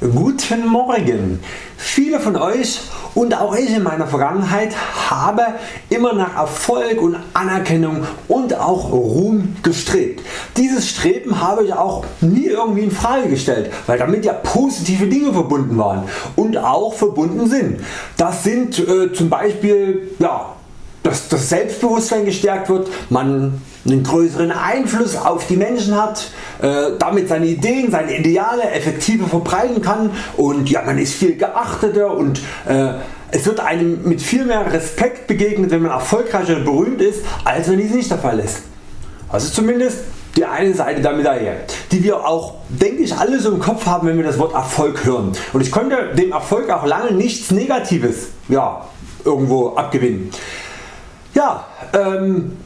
Guten Morgen! Viele von Euch und auch ich in meiner Vergangenheit habe immer nach Erfolg und Anerkennung und auch Ruhm gestrebt. Dieses Streben habe ich auch nie irgendwie in Frage gestellt, weil damit ja positive Dinge verbunden waren und auch verbunden sind. Das sind äh, zum Beispiel ja, dass das Selbstbewusstsein gestärkt wird, man einen größeren Einfluss auf die Menschen hat, äh, damit seine Ideen, seine Ideale effektiver verbreiten kann und ja, man ist viel geachteter und äh, es wird einem mit viel mehr Respekt begegnet wenn man erfolgreich und berühmt ist als wenn dies nicht der Fall ist. Also zumindest die eine Seite der Medaille, die wir auch denke ich alle so im Kopf haben wenn wir das Wort Erfolg hören. Und ich konnte dem Erfolg auch lange nichts Negatives ja, irgendwo abgewinnen. Ja, ähm,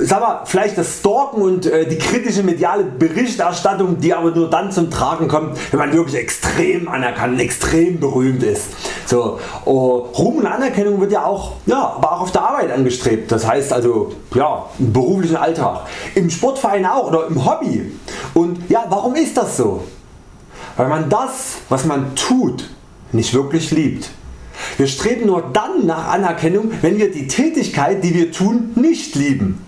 sag mal, vielleicht das Stalken und äh, die kritische mediale Berichterstattung die aber nur dann zum Tragen kommt wenn man wirklich extrem anerkannt, extrem berühmt ist. So, oh, Ruhm und Anerkennung wird ja auch, ja, aber auch auf der Arbeit angestrebt, das heißt also ja, im beruflichen Alltag, im Sportverein auch oder im Hobby. Und ja, warum ist das so? Weil man das was man tut nicht wirklich liebt. Wir streben nur dann nach Anerkennung wenn wir die Tätigkeit die wir tun nicht lieben.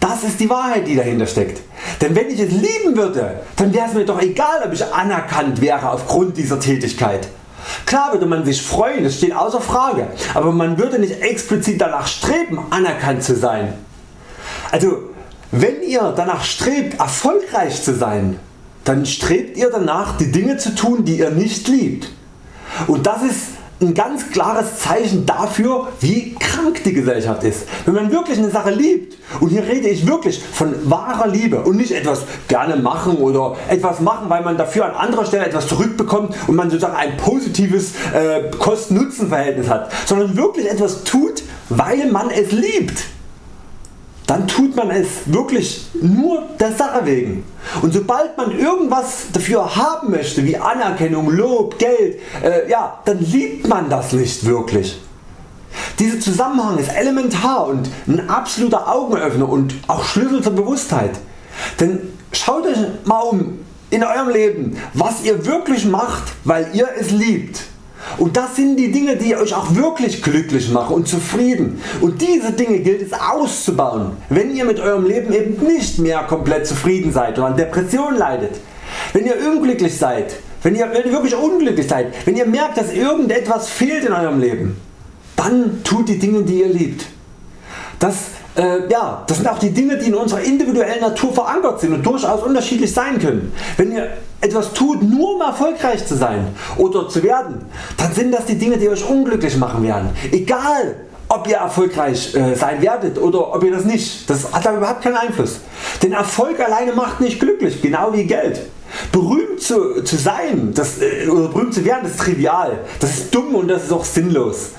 Das ist die Wahrheit die dahinter steckt. Denn wenn ich es lieben würde, dann wäre es mir doch egal ob ich anerkannt wäre aufgrund dieser Tätigkeit. Klar würde man sich freuen, das steht außer Frage, aber man würde nicht explizit danach streben anerkannt zu sein. Also wenn ihr danach strebt erfolgreich zu sein, dann strebt ihr danach die Dinge zu tun die ihr nicht liebt. Und das ist ein ganz klares Zeichen dafür wie krank die Gesellschaft ist. Wenn man wirklich eine Sache liebt und hier rede ich wirklich von wahrer Liebe und nicht etwas gerne machen oder etwas machen weil man dafür an anderer Stelle etwas zurückbekommt und man sozusagen ein positives äh, Kosten-Nutzen Verhältnis hat, sondern wirklich etwas tut weil man es liebt dann tut man es wirklich nur der Sache wegen. Und sobald man irgendwas dafür haben möchte wie Anerkennung, Lob, Geld, äh, ja, dann liebt man das nicht wirklich. Dieser Zusammenhang ist elementar und ein absoluter Augenöffner und auch Schlüssel zur Bewusstheit. Denn schaut euch mal um in eurem Leben was ihr wirklich macht weil ihr es liebt und das sind die Dinge die Euch auch wirklich glücklich machen und zufrieden. Und diese Dinge gilt es auszubauen, wenn ihr mit eurem Leben eben nicht mehr komplett zufrieden seid und an Depressionen leidet. Wenn ihr unglücklich seid, wenn ihr, wenn ihr wirklich unglücklich seid, wenn ihr merkt dass irgendetwas fehlt in eurem Leben, dann tut die Dinge die ihr liebt. Das, äh, ja, das sind auch die Dinge die in unserer individuellen Natur verankert sind und durchaus unterschiedlich sein können. Wenn ihr etwas tut nur um erfolgreich zu sein oder zu werden, dann sind das die Dinge die Euch unglücklich machen werden. Egal ob ihr erfolgreich äh, sein werdet oder ob ihr das nicht, das hat da überhaupt keinen Einfluss. Denn Erfolg alleine macht nicht glücklich, genau wie Geld. Berühmt zu, zu sein das, äh, oder berühmt zu werden ist trivial, das ist dumm und das ist auch sinnlos.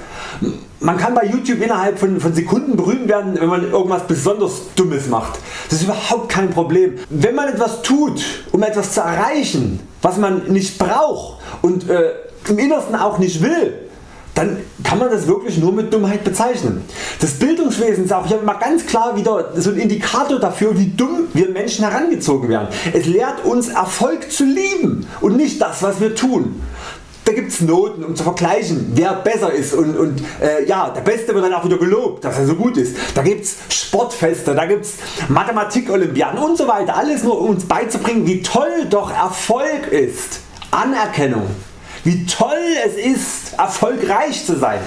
Man kann bei YouTube innerhalb von, von Sekunden berühmt werden wenn man irgendwas besonders Dummes macht. Das ist überhaupt kein Problem. Wenn man etwas tut um etwas zu erreichen was man nicht braucht und äh, im Innersten auch nicht will, dann kann man das wirklich nur mit Dummheit bezeichnen. Das Bildungswesen ist auch hier mal ganz klar wieder so ein Indikator dafür wie dumm wir Menschen herangezogen werden. Es lehrt uns Erfolg zu lieben und nicht das was wir tun. Da gibt es Noten um zu vergleichen wer besser ist und, und äh, ja, der Beste wird dann auch wieder gelobt dass er so gut ist. Da gibt es Sportfeste, da gibt es Mathematik-Olympiaden und so weiter. Alles nur um uns beizubringen wie toll doch Erfolg ist. Anerkennung. Wie toll es ist erfolgreich zu sein.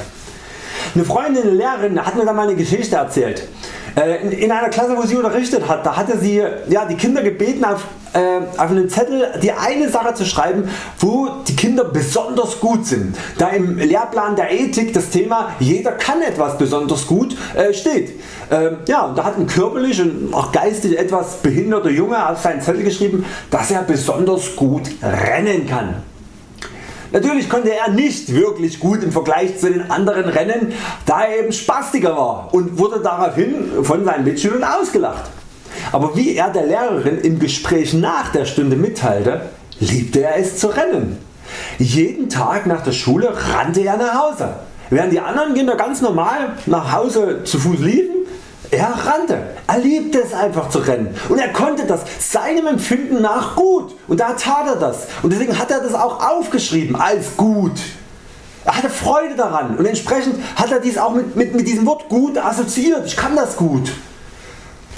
Eine Freundin, eine Lehrerin hat mir da mal eine Geschichte erzählt. Äh, in einer Klasse wo sie unterrichtet hat, da hatte sie ja, die Kinder gebeten auf, äh, auf einen Zettel die eine Sache zu schreiben wo die Kinder besonders gut sind. Da im Lehrplan der Ethik das Thema jeder kann etwas besonders gut äh, steht. Ähm, ja, und da hat ein körperlich und auch geistig etwas behinderter Junge auf seinen Zettel geschrieben dass er besonders gut rennen kann. Natürlich konnte er nicht wirklich gut im Vergleich zu den anderen rennen, da er eben Spastiker war und wurde daraufhin von seinen Mitschülern ausgelacht. Aber wie er der Lehrerin im Gespräch nach der Stunde mitteilte, liebte er es zu rennen. Jeden Tag nach der Schule rannte er nach Hause. Während die anderen Kinder ganz normal nach Hause zu Fuß liefen, Er rannte, er liebte es einfach zu rennen und er konnte das seinem Empfinden nach gut und da tat er das und deswegen hat er das auch aufgeschrieben als gut. Er hatte Freude daran und entsprechend hat er dies auch mit, mit, mit diesem Wort gut assoziiert. Ich kann das gut.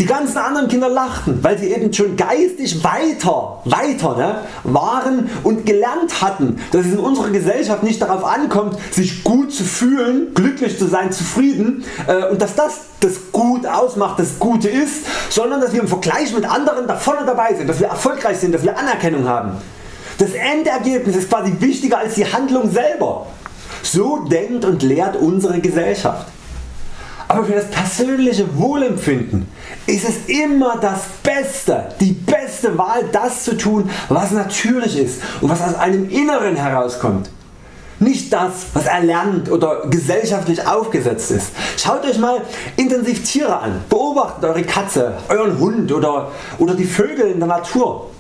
Die ganzen anderen Kinder lachten, weil sie eben schon geistig weiter, weiter ne, waren und gelernt hatten, dass es in unserer Gesellschaft nicht darauf ankommt, sich gut zu fühlen, glücklich zu sein, zufrieden äh, und dass das das Gut ausmacht, das Gute ist, sondern dass wir im Vergleich mit anderen da vorne dabei sind, dass wir erfolgreich sind, dass wir Anerkennung haben. Das Endergebnis ist quasi wichtiger als die Handlung selber. So denkt und lehrt unsere Gesellschaft. Aber für das persönliche Wohlempfinden ist es immer das Beste, die beste Wahl das zu tun was natürlich ist und was aus einem Inneren herauskommt. Nicht das was erlernt oder gesellschaftlich aufgesetzt ist. Schaut Euch mal intensiv Tiere an. Beobachtet Eure Katze, Euren Hund oder, oder die Vögel in der Natur.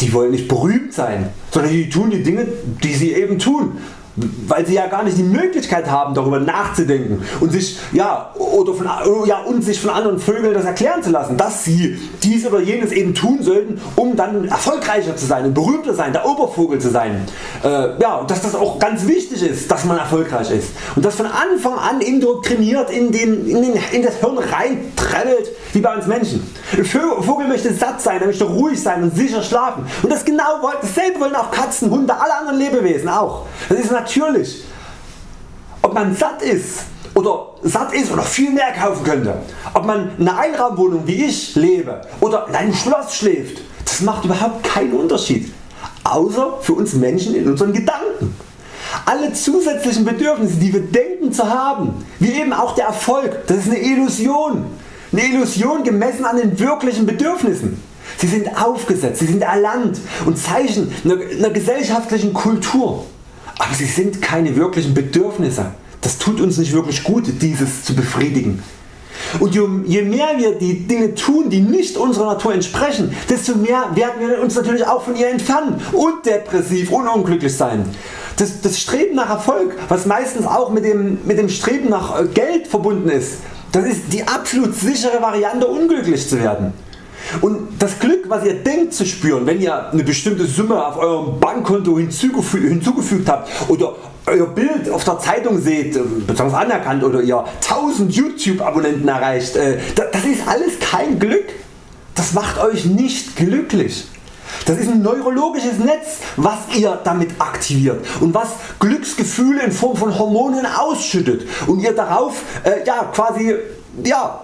Die wollen nicht berühmt sein, sondern die tun die Dinge die sie eben tun weil sie ja gar nicht die Möglichkeit haben darüber nachzudenken und sich, ja, oder von, ja, und sich von anderen Vögeln das erklären zu lassen, dass sie dies oder jenes eben tun sollten um dann erfolgreicher zu sein und berühmter sein, der Obervogel zu sein. Äh, ja, und dass das auch ganz wichtig ist dass man erfolgreich ist und das von Anfang an indoktriniert in, den, in, den, in das Hirn reinträllelt wie bei uns Menschen. Ein Vogel möchte satt sein, er möchte ruhig sein und sicher schlafen und das genau dasselbe wollen auch Katzen, Hunde, alle anderen Lebewesen auch. Das ist natürlich. Ob man satt ist oder satt ist oder viel mehr kaufen könnte, ob man in einer Einraumwohnung wie ich lebe oder in einem Schloss schläft, das macht überhaupt keinen Unterschied. Außer für uns Menschen in unseren Gedanken. Alle zusätzlichen Bedürfnisse die wir denken zu haben, wie eben auch der Erfolg, das ist eine Illusion. Eine Illusion gemessen an den wirklichen Bedürfnissen. Sie sind aufgesetzt, sie sind erlernt und Zeichen einer gesellschaftlichen Kultur aber sie sind keine wirklichen Bedürfnisse. Das tut uns nicht wirklich gut dieses zu befriedigen. Und je mehr wir die Dinge tun die nicht unserer Natur entsprechen, desto mehr werden wir uns natürlich auch von ihr entfernen und depressiv und unglücklich sein. Das, das Streben nach Erfolg was meistens auch mit dem, mit dem Streben nach äh, Geld verbunden ist, das ist die absolut sichere Variante unglücklich zu werden. Und das Glück was ihr denkt zu spüren wenn ihr eine bestimmte Summe auf eurem Bankkonto hinzugefügt habt oder euer Bild auf der Zeitung seht, äh, besonders anerkannt oder ihr 1000 YouTube Abonnenten erreicht, äh, das ist alles kein Glück. Das macht Euch nicht glücklich. Das ist ein neurologisches Netz was ihr damit aktiviert und was Glücksgefühle in Form von Hormonen ausschüttet und ihr darauf äh, ja, quasi ja,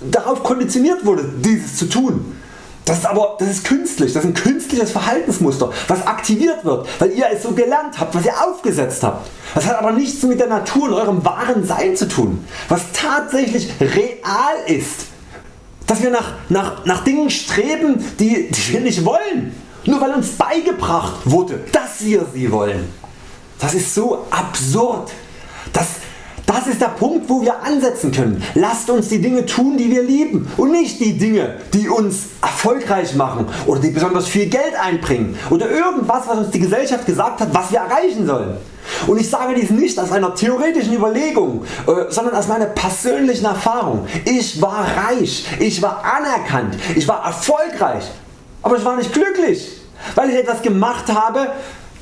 darauf konditioniert wurde dieses zu tun. Das ist aber das ist künstlich, das ist ein künstliches Verhaltensmuster was aktiviert wird weil ihr es so gelernt habt, was ihr aufgesetzt habt. Das hat aber nichts mit der Natur und eurem wahren Sein zu tun, was tatsächlich real ist. Dass wir nach, nach, nach Dingen streben die, die wir nicht wollen, nur weil uns beigebracht wurde dass wir sie wollen. Das ist so absurd. Das, das ist der Punkt wo wir ansetzen können. Lasst uns die Dinge tun die wir lieben und nicht die Dinge die uns erfolgreich machen oder die besonders viel Geld einbringen oder irgendwas was uns die Gesellschaft gesagt hat was wir erreichen sollen. Und ich sage dies nicht aus einer theoretischen Überlegung, äh, sondern aus meiner persönlichen Erfahrung. Ich war reich, ich war anerkannt, ich war erfolgreich, aber ich war nicht glücklich, weil ich etwas gemacht habe,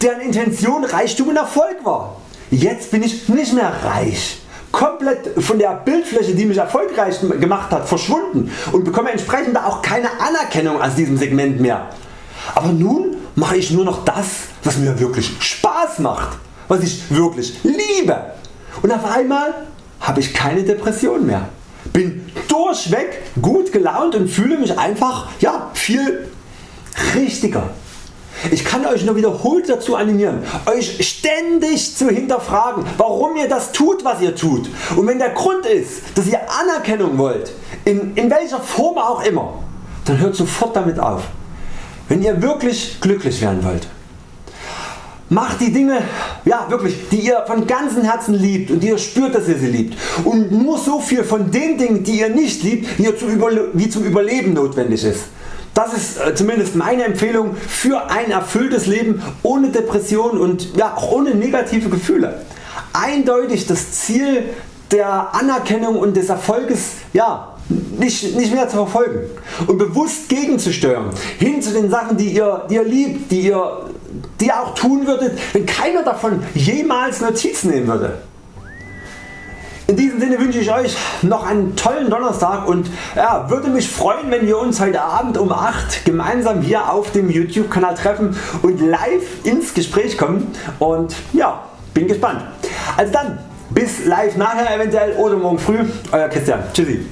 deren Intention Reichtum und Erfolg war. Jetzt bin ich nicht mehr reich komplett von der Bildfläche die mich erfolgreich gemacht hat verschwunden und bekomme entsprechend auch keine Anerkennung aus diesem Segment mehr. Aber nun mache ich nur noch das was mir wirklich Spaß macht, was ich wirklich liebe und auf einmal habe ich keine Depression mehr. Bin durchweg gut gelaunt und fühle mich einfach ja, viel richtiger. Ich kann Euch nur wiederholt dazu animieren Euch ständig zu hinterfragen warum ihr das tut was ihr tut und wenn der Grund ist dass ihr Anerkennung wollt in, in welcher Form auch immer dann hört sofort damit auf. Wenn ihr wirklich glücklich werden wollt Macht die Dinge ja, wirklich, die ihr von ganzem Herzen liebt und die ihr spürt dass ihr sie liebt und nur so viel von den Dingen die ihr nicht liebt wie, zum, Überle wie zum Überleben notwendig ist. Das ist äh, zumindest meine Empfehlung für ein erfülltes Leben ohne Depression und ja, auch ohne negative Gefühle. Eindeutig das Ziel der Anerkennung und des Erfolges ja, nicht, nicht mehr zu verfolgen und bewusst gegenzusteuern hin zu den Sachen die ihr, die ihr liebt, die ihr, die ihr auch tun würdet wenn keiner davon jemals Notiz nehmen würde. In diesem Sinne wünsche ich Euch noch einen tollen Donnerstag und ja, würde mich freuen wenn wir uns heute Abend um 8 gemeinsam hier auf dem YouTube Kanal treffen und live ins Gespräch kommen und ja, bin gespannt. Also dann bis live nachher eventuell oder morgen früh. Euer Christian. Tschüssi.